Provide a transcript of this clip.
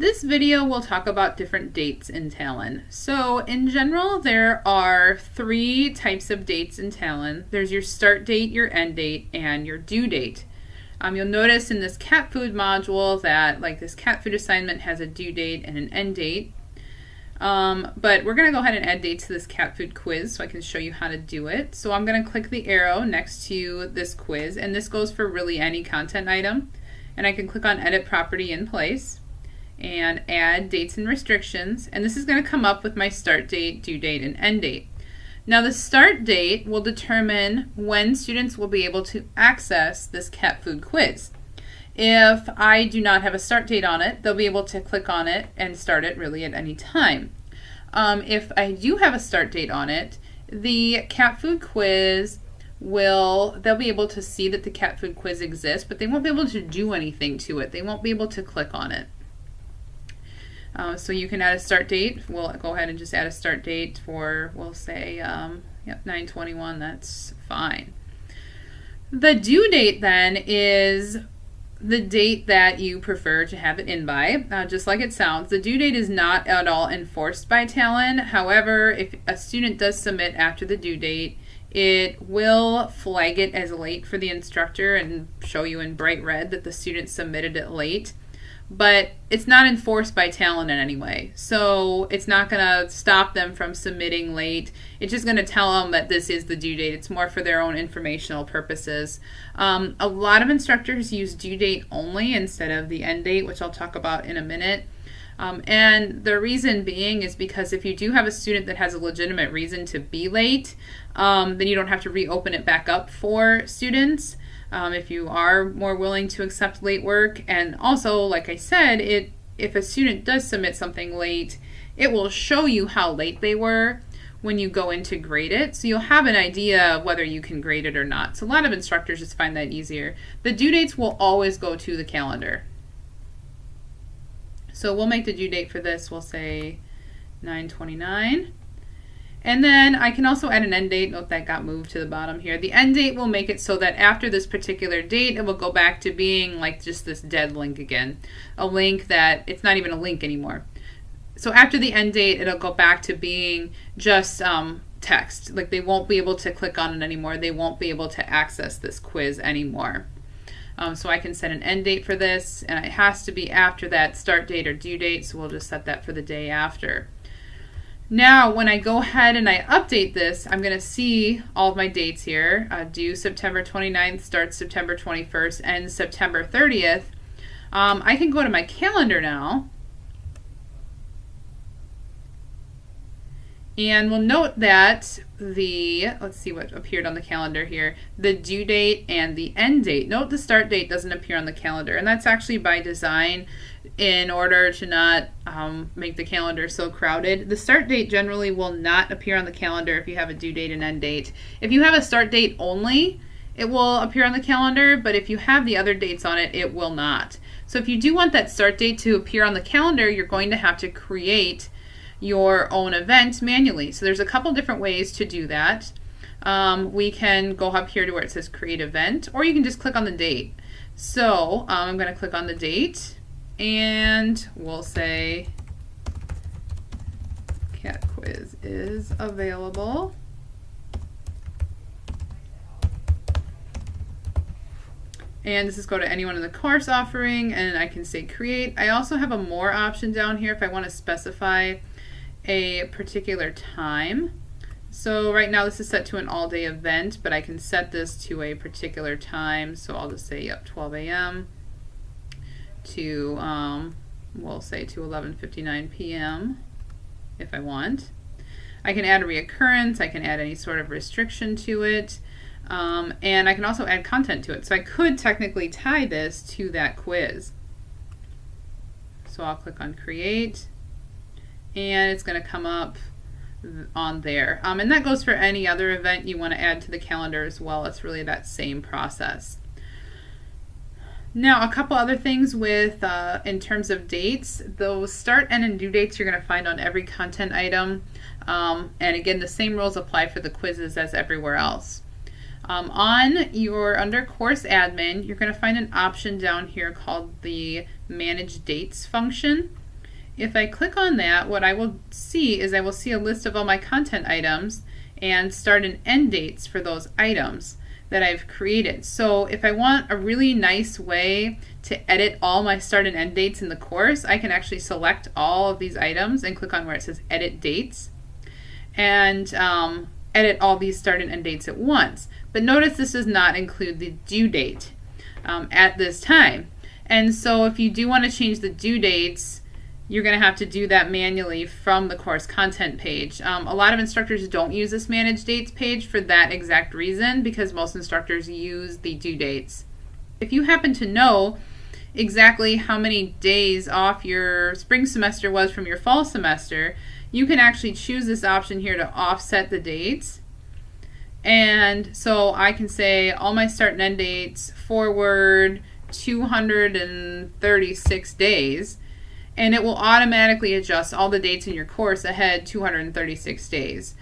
This video will talk about different dates in Talon. So in general, there are three types of dates in Talon. There's your start date, your end date, and your due date. Um, you'll notice in this cat food module that like this cat food assignment has a due date and an end date. Um, but we're going to go ahead and add dates to this cat food quiz so I can show you how to do it. So I'm going to click the arrow next to this quiz and this goes for really any content item. And I can click on edit property in place and add dates and restrictions. And this is going to come up with my start date, due date, and end date. Now the start date will determine when students will be able to access this cat food quiz. If I do not have a start date on it, they'll be able to click on it and start it really at any time. Um, if I do have a start date on it, the cat food quiz will, they'll be able to see that the cat food quiz exists, but they won't be able to do anything to it. They won't be able to click on it. Uh, so you can add a start date. We'll go ahead and just add a start date for, we'll say, um, yep, 921, that's fine. The due date then is the date that you prefer to have it in by, uh, just like it sounds. The due date is not at all enforced by Talon. However, if a student does submit after the due date, it will flag it as late for the instructor and show you in bright red that the student submitted it late but it's not enforced by Talon in any way. So it's not going to stop them from submitting late. It's just going to tell them that this is the due date. It's more for their own informational purposes. Um, a lot of instructors use due date only instead of the end date, which I'll talk about in a minute. Um, and the reason being is because if you do have a student that has a legitimate reason to be late, um, then you don't have to reopen it back up for students um, if you are more willing to accept late work. And also, like I said, it if a student does submit something late, it will show you how late they were when you go in to grade it. So you'll have an idea of whether you can grade it or not. So a lot of instructors just find that easier. The due dates will always go to the calendar. So we'll make the due date for this, we'll say 929. And then I can also add an end date. Note that got moved to the bottom here. The end date will make it so that after this particular date, it will go back to being like just this dead link again. A link that it's not even a link anymore. So after the end date, it'll go back to being just um, text. Like they won't be able to click on it anymore. They won't be able to access this quiz anymore. Um, so I can set an end date for this, and it has to be after that start date or due date, so we'll just set that for the day after. Now, when I go ahead and I update this, I'm going to see all of my dates here. Uh, due September 29th, starts September 21st, and September 30th. Um, I can go to my calendar now. And we'll note that the, let's see what appeared on the calendar here, the due date and the end date. Note the start date doesn't appear on the calendar, and that's actually by design in order to not um, make the calendar so crowded. The start date generally will not appear on the calendar if you have a due date and end date. If you have a start date only, it will appear on the calendar, but if you have the other dates on it, it will not. So if you do want that start date to appear on the calendar, you're going to have to create your own event manually. So there's a couple different ways to do that. Um, we can go up here to where it says create event, or you can just click on the date. So um, I'm going to click on the date and we'll say cat quiz is available. And this is go to anyone in the course offering and I can say create. I also have a more option down here if I want to specify a particular time. So right now this is set to an all day event, but I can set this to a particular time. So I'll just say, yep, 12 a.m to, um, we'll say to 11.59 p.m. if I want. I can add a reoccurrence, I can add any sort of restriction to it, um, and I can also add content to it. So I could technically tie this to that quiz. So I'll click on create, and it's going to come up on there. Um, and that goes for any other event you want to add to the calendar as well. It's really that same process. Now, a couple other things with uh, in terms of dates. Those start, end, and due dates you're going to find on every content item. Um, and again, the same rules apply for the quizzes as everywhere else. Um, on your under course admin, you're going to find an option down here called the manage dates function. If I click on that, what I will see is I will see a list of all my content items and start and end dates for those items that I've created. So if I want a really nice way to edit all my start and end dates in the course, I can actually select all of these items and click on where it says edit dates and um, edit all these start and end dates at once. But notice this does not include the due date um, at this time. And so if you do want to change the due dates, you're going to have to do that manually from the course content page. Um, a lot of instructors don't use this manage dates page for that exact reason because most instructors use the due dates. If you happen to know exactly how many days off your spring semester was from your fall semester, you can actually choose this option here to offset the dates. And so I can say all my start and end dates forward 236 days and it will automatically adjust all the dates in your course ahead 236 days.